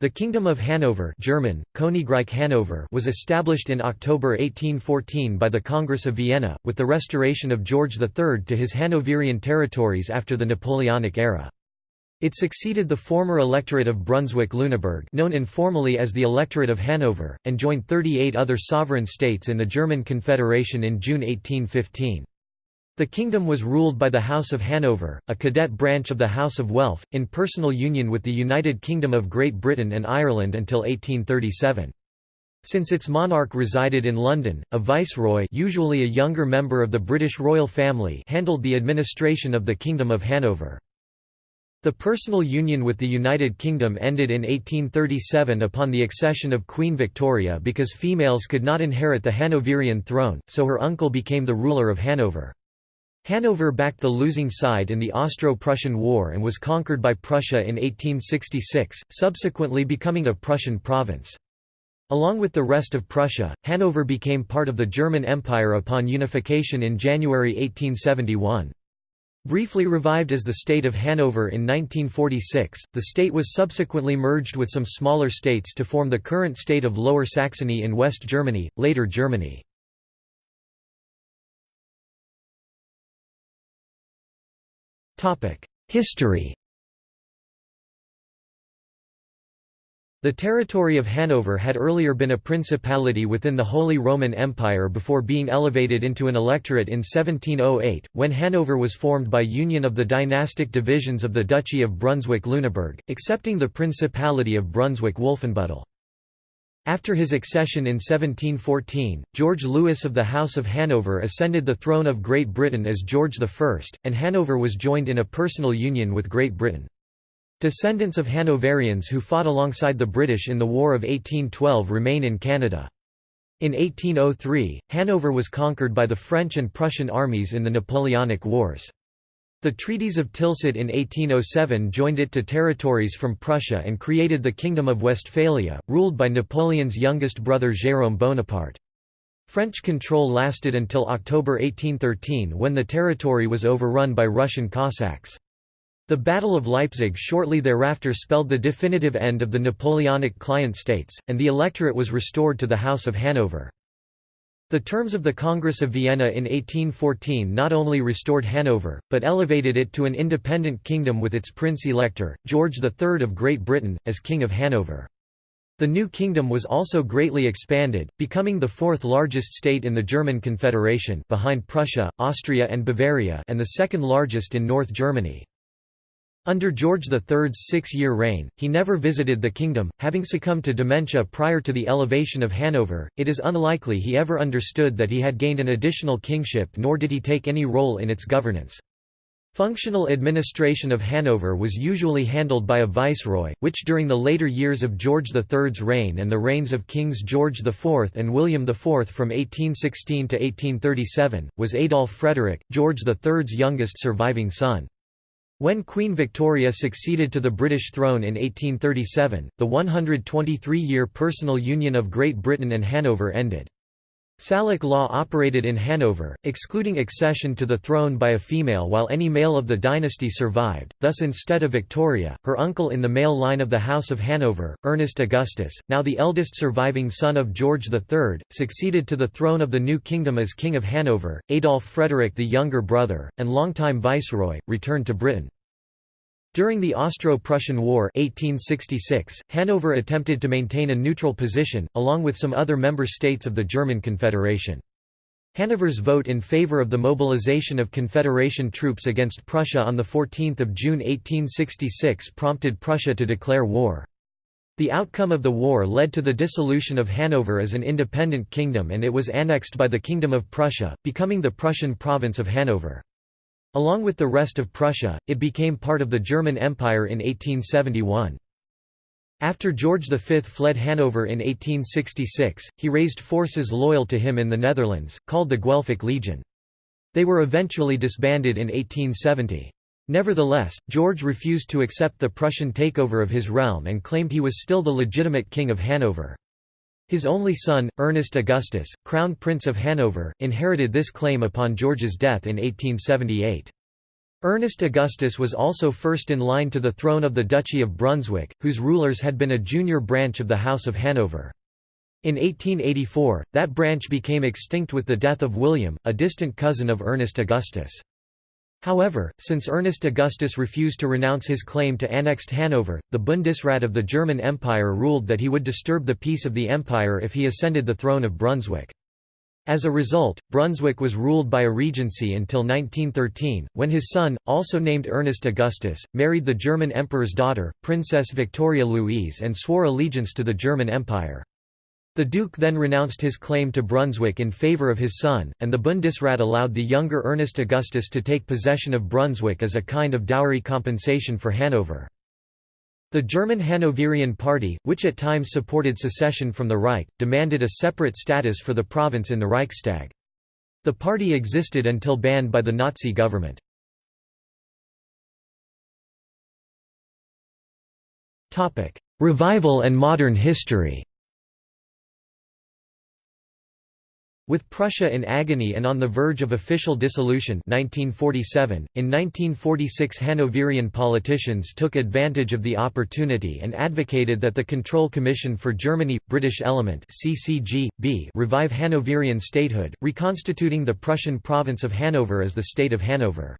The Kingdom of Hanover German, Königreich Hannover was established in October 1814 by the Congress of Vienna, with the restoration of George III to his Hanoverian territories after the Napoleonic era. It succeeded the former Electorate of Brunswick-Lüneburg known informally as the Electorate of Hanover, and joined 38 other sovereign states in the German Confederation in June 1815. The kingdom was ruled by the House of Hanover, a cadet branch of the House of Welf, in personal union with the United Kingdom of Great Britain and Ireland until 1837. Since its monarch resided in London, a viceroy usually a younger member of the British royal family handled the administration of the Kingdom of Hanover. The personal union with the United Kingdom ended in 1837 upon the accession of Queen Victoria because females could not inherit the Hanoverian throne, so her uncle became the ruler of Hanover. Hanover backed the losing side in the Austro-Prussian War and was conquered by Prussia in 1866, subsequently becoming a Prussian province. Along with the rest of Prussia, Hanover became part of the German Empire upon unification in January 1871. Briefly revived as the State of Hanover in 1946, the state was subsequently merged with some smaller states to form the current state of Lower Saxony in West Germany, later Germany. History The territory of Hanover had earlier been a principality within the Holy Roman Empire before being elevated into an electorate in 1708, when Hanover was formed by union of the dynastic divisions of the Duchy of Brunswick-Lüneburg, excepting the Principality of Brunswick-Wolfenbüttel. After his accession in 1714, George Louis of the House of Hanover ascended the throne of Great Britain as George I, and Hanover was joined in a personal union with Great Britain. Descendants of Hanoverians who fought alongside the British in the War of 1812 remain in Canada. In 1803, Hanover was conquered by the French and Prussian armies in the Napoleonic Wars. The Treaties of Tilsit in 1807 joined it to territories from Prussia and created the Kingdom of Westphalia, ruled by Napoleon's youngest brother Jérôme Bonaparte. French control lasted until October 1813 when the territory was overrun by Russian Cossacks. The Battle of Leipzig shortly thereafter spelled the definitive end of the Napoleonic client states, and the electorate was restored to the House of Hanover. The terms of the Congress of Vienna in 1814 not only restored Hanover, but elevated it to an independent kingdom with its prince-elector, George III of Great Britain, as King of Hanover. The new kingdom was also greatly expanded, becoming the fourth largest state in the German Confederation behind Prussia, Austria and Bavaria and the second largest in North Germany. Under George III's six-year reign, he never visited the kingdom, having succumbed to dementia prior to the elevation of Hanover. It is unlikely he ever understood that he had gained an additional kingship nor did he take any role in its governance. Functional administration of Hanover was usually handled by a viceroy, which during the later years of George III's reign and the reigns of Kings George IV and William IV from 1816 to 1837, was Adolf Frederick, George III's youngest surviving son. When Queen Victoria succeeded to the British throne in 1837, the 123-year personal union of Great Britain and Hanover ended. Salic law operated in Hanover, excluding accession to the throne by a female while any male of the dynasty survived, thus instead of Victoria, her uncle in the male line of the House of Hanover, Ernest Augustus, now the eldest surviving son of George III, succeeded to the throne of the new kingdom as King of Hanover, Adolf Frederick the younger brother, and longtime viceroy, returned to Britain. During the Austro-Prussian War 1866, Hanover attempted to maintain a neutral position, along with some other member states of the German Confederation. Hanover's vote in favor of the mobilization of Confederation troops against Prussia on 14 June 1866 prompted Prussia to declare war. The outcome of the war led to the dissolution of Hanover as an independent kingdom and it was annexed by the Kingdom of Prussia, becoming the Prussian province of Hanover. Along with the rest of Prussia, it became part of the German Empire in 1871. After George V fled Hanover in 1866, he raised forces loyal to him in the Netherlands, called the Guelphic Legion. They were eventually disbanded in 1870. Nevertheless, George refused to accept the Prussian takeover of his realm and claimed he was still the legitimate king of Hanover. His only son, Ernest Augustus, Crown Prince of Hanover, inherited this claim upon George's death in 1878. Ernest Augustus was also first in line to the throne of the Duchy of Brunswick, whose rulers had been a junior branch of the House of Hanover. In 1884, that branch became extinct with the death of William, a distant cousin of Ernest Augustus. However, since Ernest Augustus refused to renounce his claim to annexed Hanover, the Bundesrat of the German Empire ruled that he would disturb the peace of the empire if he ascended the throne of Brunswick. As a result, Brunswick was ruled by a regency until 1913, when his son, also named Ernest Augustus, married the German emperor's daughter, Princess Victoria Louise and swore allegiance to the German Empire. The Duke then renounced his claim to Brunswick in favour of his son, and the Bundesrat allowed the younger Ernest Augustus to take possession of Brunswick as a kind of dowry compensation for Hanover. The German Hanoverian Party, which at times supported secession from the Reich, demanded a separate status for the province in the Reichstag. The party existed until banned by the Nazi government. Revival and modern history With Prussia in agony and on the verge of official dissolution 1947, in 1946 Hanoverian politicians took advantage of the opportunity and advocated that the Control Commission for Germany, British Element CCG, B revive Hanoverian statehood, reconstituting the Prussian province of Hanover as the State of Hanover.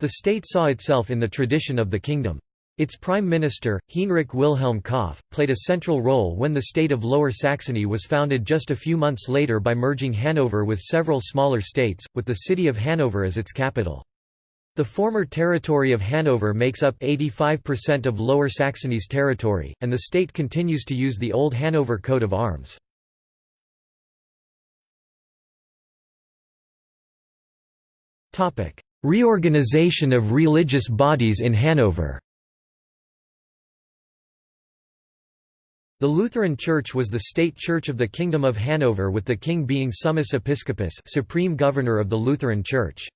The state saw itself in the tradition of the kingdom. Its prime minister, Hinrich Wilhelm Kopf, played a central role when the state of Lower Saxony was founded just a few months later by merging Hanover with several smaller states, with the city of Hanover as its capital. The former territory of Hanover makes up 85% of Lower Saxony's territory, and the state continues to use the old Hanover coat of arms. Reorganization of religious bodies in Hanover The Lutheran Church was the state church of the Kingdom of Hanover with the king being summus episcopus supreme governor of the Lutheran Church.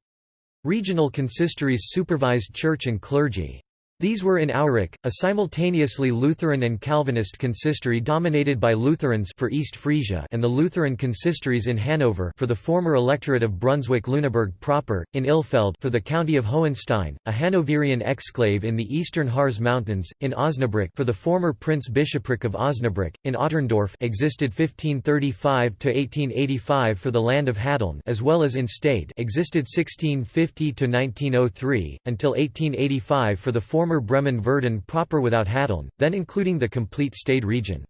Regional consistories supervised church and clergy. These were in Aurich, a simultaneously Lutheran and Calvinist consistory dominated by Lutherans for East Frisia and the Lutheran consistories in Hanover for the former electorate of Brunswick-Lüneburg proper, in Ilfeld for the county of Hohenstein, a Hanoverian exclave in the eastern Harz Mountains, in Osnabrück for the former Prince-Bishopric of Osnabrück, in Otterndorf existed 1535 to 1885 for the land of Hadeln as well as in Stade existed 1650 to 1903 until 1885 for the former former Bremen-Verden proper without Hadeln, then including the complete state region.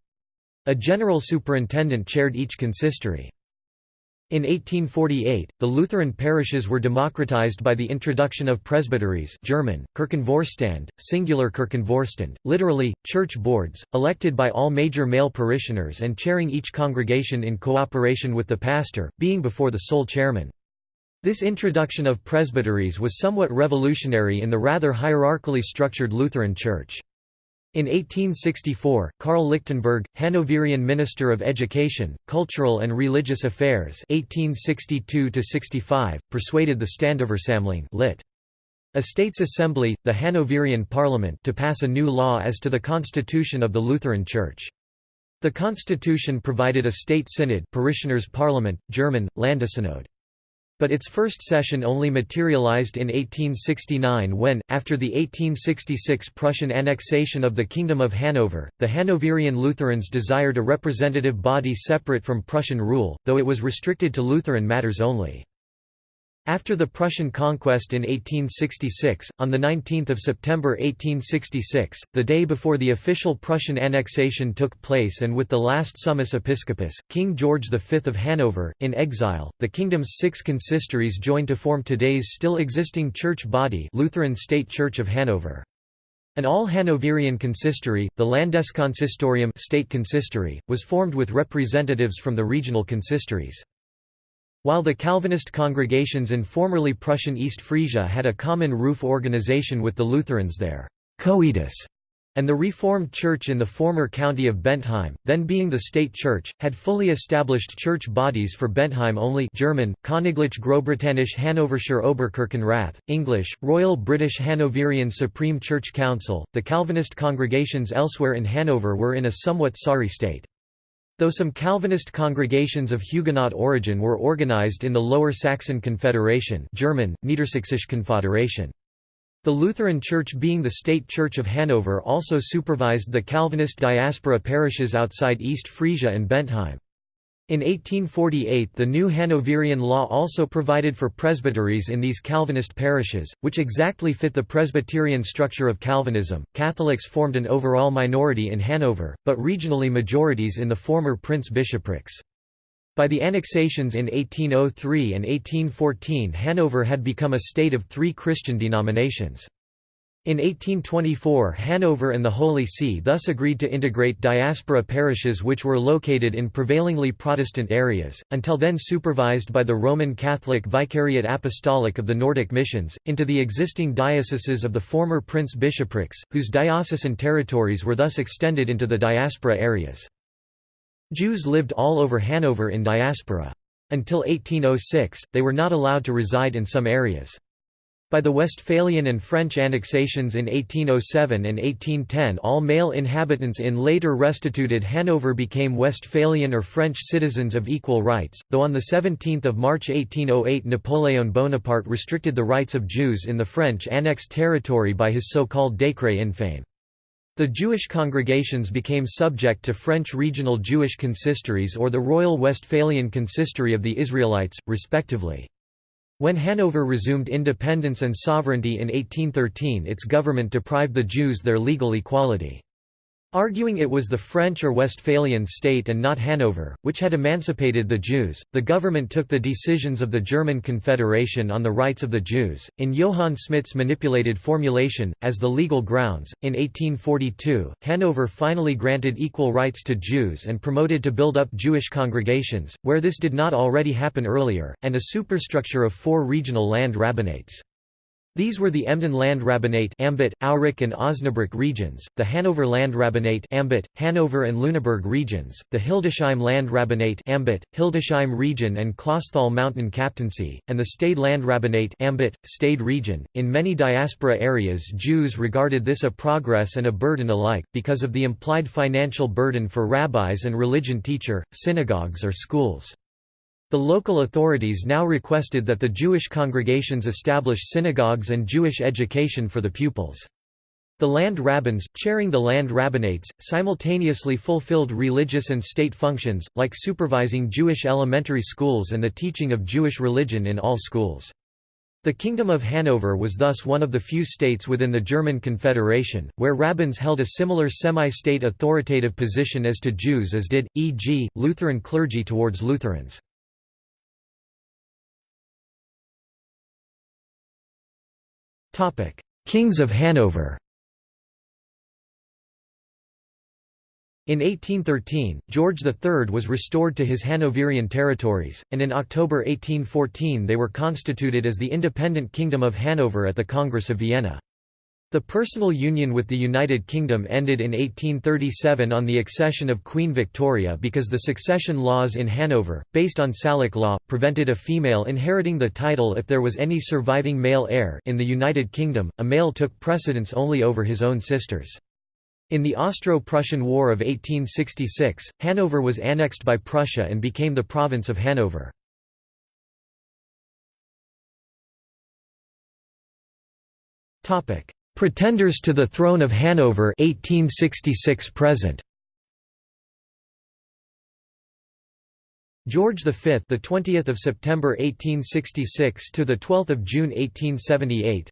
A general superintendent chaired each consistory. In 1848, the Lutheran parishes were democratized by the introduction of presbyteries German, Kirchenvorstände, singular Kirchenvorstand, literally, church boards, elected by all major male parishioners and chairing each congregation in cooperation with the pastor, being before the sole chairman. This introduction of presbyteries was somewhat revolutionary in the rather hierarchically structured Lutheran Church. In 1864, Karl Lichtenberg, Hanoverian Minister of Education, Cultural and Religious Affairs 1862 persuaded the Ständeversammlung lit. A states assembly, the Hanoverian Parliament to pass a new law as to the constitution of the Lutheran Church. The constitution provided a state synod parishioners' parliament, German, Landessynode but its first session only materialized in 1869 when, after the 1866 Prussian annexation of the Kingdom of Hanover, the Hanoverian Lutherans desired a representative body separate from Prussian rule, though it was restricted to Lutheran matters only. After the Prussian conquest in 1866, on 19 September 1866, the day before the official Prussian annexation took place and with the last summus episcopus, King George V of Hanover, in exile, the kingdom's six consistories joined to form today's still existing church body Lutheran State Church of Hanover. An all-Hanoverian consistory, the Landeskonsistorium state consistory, was formed with representatives from the regional consistories. While the Calvinist congregations in formerly Prussian East Frisia had a common roof organization with the Lutherans there, coetus, and the Reformed Church in the former county of Bentheim, then being the state church, had fully established church bodies for Bentheim only German, Königlich Großbritannisch Hannoverscher Oberkirchenrath, English, Royal British Hanoverian Supreme Church Council. The Calvinist congregations elsewhere in Hanover were in a somewhat sorry state. Though some Calvinist congregations of Huguenot origin were organized in the Lower Saxon Confederation German, Niedersächsische Konföderation. The Lutheran Church being the state church of Hanover also supervised the Calvinist diaspora parishes outside East Frisia and Bentheim. In 1848 the new Hanoverian law also provided for presbyteries in these Calvinist parishes, which exactly fit the Presbyterian structure of Calvinism. Catholics formed an overall minority in Hanover, but regionally majorities in the former prince-bishoprics. By the annexations in 1803 and 1814 Hanover had become a state of three Christian denominations. In 1824 Hanover and the Holy See thus agreed to integrate diaspora parishes which were located in prevailingly Protestant areas, until then supervised by the Roman Catholic Vicariate Apostolic of the Nordic Missions, into the existing dioceses of the former prince-bishoprics, whose diocesan territories were thus extended into the diaspora areas. Jews lived all over Hanover in diaspora. Until 1806, they were not allowed to reside in some areas. By the Westphalian and French annexations in 1807 and 1810 all male inhabitants in later restituted Hanover became Westphalian or French citizens of equal rights, though on 17 March 1808 Napoleon Bonaparte restricted the rights of Jews in the French annexed territory by his so-called décret infame. The Jewish congregations became subject to French regional Jewish consistories or the Royal Westphalian Consistory of the Israelites, respectively. When Hanover resumed independence and sovereignty in 1813 its government deprived the Jews their legal equality. Arguing it was the French or Westphalian state and not Hanover, which had emancipated the Jews, the government took the decisions of the German Confederation on the rights of the Jews, in Johann Smidt's manipulated formulation, as the legal grounds. In 1842, Hanover finally granted equal rights to Jews and promoted to build up Jewish congregations, where this did not already happen earlier, and a superstructure of four regional land rabbinates. These were the Emden Land Rabbinate Ambit, Aurich and Osnabrück regions, the Hanover Land Rabbinate Ambit, Hanover and Lüneburg regions, the Hildesheim Land Rabbinate Ambit, Hildesheim region and Clausthal Mountain Captaincy, and the Stade Land Rabbinate Ambit, Stade region. In many diaspora areas Jews regarded this a progress and a burden alike, because of the implied financial burden for rabbis and religion teacher, synagogues or schools. The local authorities now requested that the Jewish congregations establish synagogues and Jewish education for the pupils. The land rabbins, chairing the land rabbinates, simultaneously fulfilled religious and state functions, like supervising Jewish elementary schools and the teaching of Jewish religion in all schools. The Kingdom of Hanover was thus one of the few states within the German Confederation, where rabbins held a similar semi-state authoritative position as to Jews as did, e.g., Lutheran clergy towards Lutherans. Kings of Hanover In 1813, George III was restored to his Hanoverian territories, and in October 1814 they were constituted as the independent Kingdom of Hanover at the Congress of Vienna. The personal union with the United Kingdom ended in 1837 on the accession of Queen Victoria because the succession laws in Hanover, based on Salic law, prevented a female inheriting the title if there was any surviving male heir in the United Kingdom, a male took precedence only over his own sisters. In the Austro-Prussian War of 1866, Hanover was annexed by Prussia and became the province of Hanover. Topic: Pretenders to the throne of Hanover 1866 present. George V, the 20th of September 1866 to the 12th of June 1878.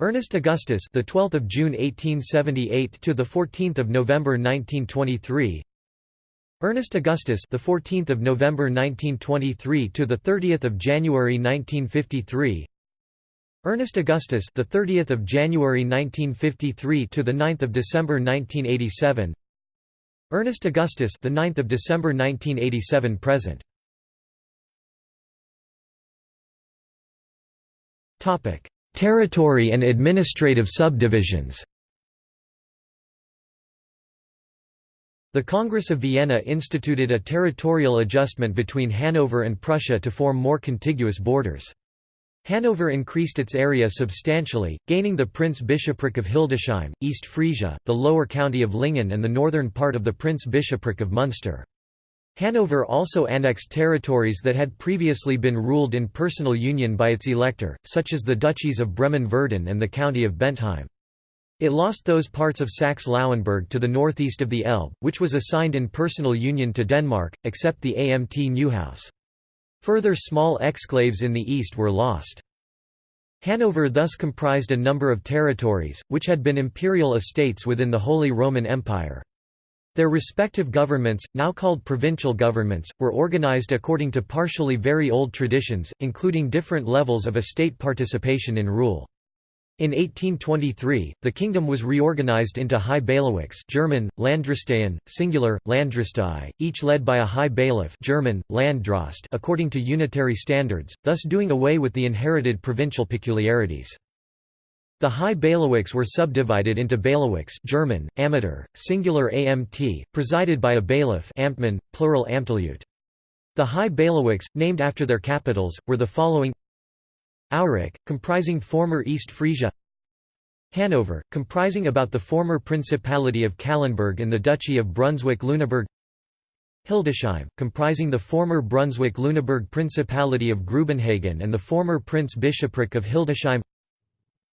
Ernest Augustus, the 12th of June 1878 to the 14th of November 1923. Ernest Augustus, the 14th of November 1923 to the 30th of January 1953. Ernest Augustus, the 30th of January 1953 to the 9th of December 1987. Ernest Augustus, the 9th of December 1987 present. Topic: Territory and administrative subdivisions. The Congress of Vienna instituted a territorial adjustment between Hanover and Prussia to form more contiguous borders. Hanover increased its area substantially, gaining the Prince-Bishopric of Hildesheim, East Frisia, the lower county of Lingen and the northern part of the Prince-Bishopric of Münster. Hanover also annexed territories that had previously been ruled in personal union by its elector, such as the duchies of Bremen-Verden and the county of Bentheim. It lost those parts of Saxe-Lauenburg to the northeast of the Elbe, which was assigned in personal union to Denmark, except the Amt Neuhaus. Further small exclaves in the east were lost. Hanover thus comprised a number of territories, which had been imperial estates within the Holy Roman Empire. Their respective governments, now called provincial governments, were organized according to partially very old traditions, including different levels of estate participation in rule. In 1823, the kingdom was reorganized into high bailiwicks German, Landdrosteien, singular, Landdrostei, each led by a high bailiff German, Landdrost according to unitary standards, thus doing away with the inherited provincial peculiarities. The high bailiwicks were subdivided into bailiwicks German, Ämter, singular amt, presided by a bailiff Amtmann, plural Amtleute. The high bailiwicks, named after their capitals, were the following Aurich, comprising former East Frisia Hanover, comprising about the former Principality of Calenberg and the Duchy of Brunswick-Lüneburg Hildesheim, comprising the former Brunswick-Lüneburg Principality of Grubenhagen and the former Prince-Bishopric of Hildesheim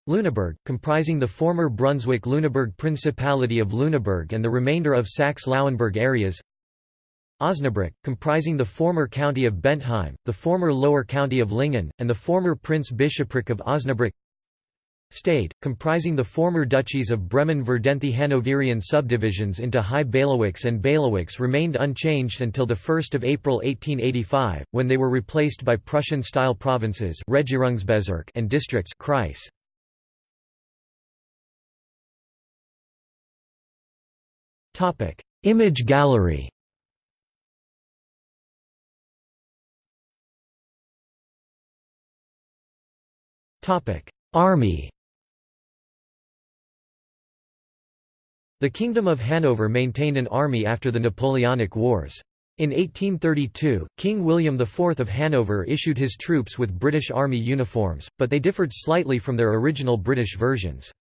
Lüneburg, comprising the former Brunswick-Lüneburg Principality of Lüneburg and the remainder of Saxe-Lauenburg areas Osnabrück, comprising the former county of Bentheim, the former lower county of Lingen, and the former Prince-Bishopric of Osnabrück Stade, comprising the former duchies of Bremen-Verden the Hanoverian subdivisions into high bailiwicks and bailiwicks remained unchanged until 1 April 1885, when they were replaced by Prussian-style provinces and districts Kreis. Image gallery. Army. The Kingdom of Hanover maintained an army after the Napoleonic Wars. In 1832, King William IV of Hanover issued his troops with British Army uniforms, but they differed slightly from their original British versions.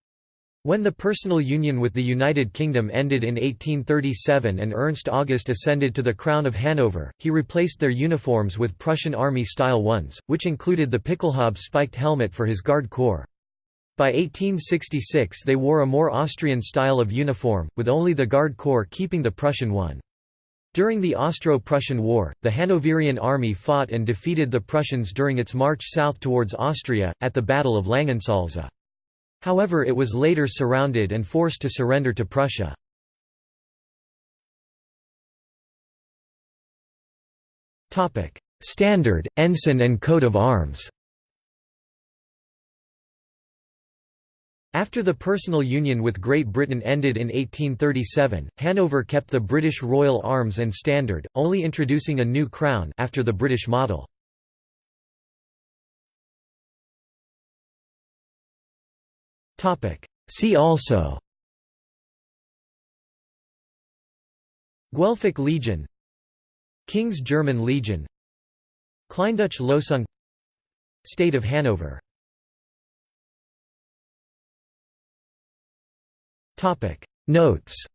When the personal union with the United Kingdom ended in 1837 and Ernst August ascended to the crown of Hanover, he replaced their uniforms with Prussian Army-style ones, which included the Pickelhaube spiked helmet for his Guard Corps. By 1866 they wore a more Austrian style of uniform, with only the Guard Corps keeping the Prussian one. During the Austro-Prussian War, the Hanoverian army fought and defeated the Prussians during its march south towards Austria, at the Battle of Langensalza. However it was later surrounded and forced to surrender to Prussia. Standard, ensign and coat of arms After the personal union with Great Britain ended in 1837, Hanover kept the British royal arms and standard, only introducing a new crown after the British model. See also. Guelphic Legion. King's German Legion. Kleindeutsche Lösung. State of Hanover. Notes